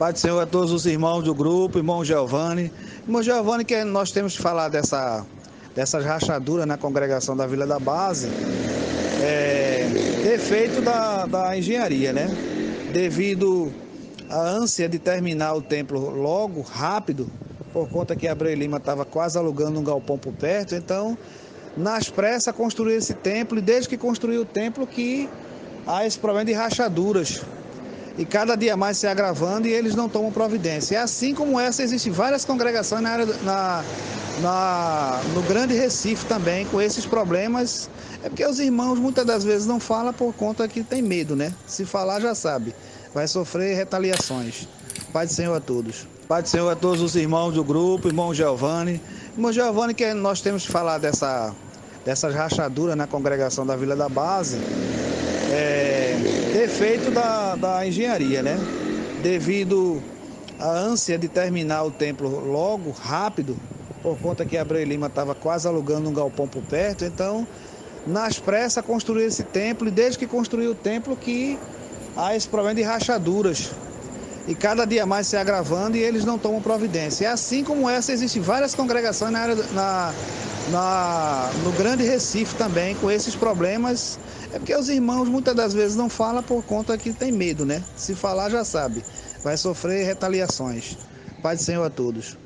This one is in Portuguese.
Pai do Senhor a todos os irmãos do grupo, irmão Giovanni. Irmão Giovanni, que nós temos que falar dessa, dessas rachaduras na congregação da Vila da Base, é efeito da, da engenharia, né? Devido à ânsia de terminar o templo logo, rápido, por conta que Abreu Lima estava quase alugando um galpão por perto, então, nas pressas, construiu esse templo, e desde que construiu o templo que há esse problema de rachaduras e cada dia mais se agravando e eles não tomam providência. E assim como essa, existem várias congregações na área, na, na, no Grande Recife também com esses problemas. É porque os irmãos muitas das vezes não falam por conta que tem medo, né? Se falar já sabe, vai sofrer retaliações. Pai do Senhor a todos. Pai do Senhor a todos os irmãos do grupo, irmão Giovanni. Irmão Giovanni, que nós temos que falar dessa, dessas rachaduras na congregação da Vila da Base. É, efeito da, da engenharia, né? Devido à ânsia de terminar o templo logo, rápido, por conta que Abreu Lima estava quase alugando um galpão por perto, então, nas pressas, construiu esse templo e desde que construiu o templo que há esse problema de rachaduras e cada dia mais se agravando e eles não tomam providência. E assim como essa, existem várias congregações na área, na, na, no Grande Recife também com esses problemas. É porque os irmãos muitas das vezes não falam por conta que tem medo, né? Se falar já sabe, vai sofrer retaliações. Pai do Senhor a todos.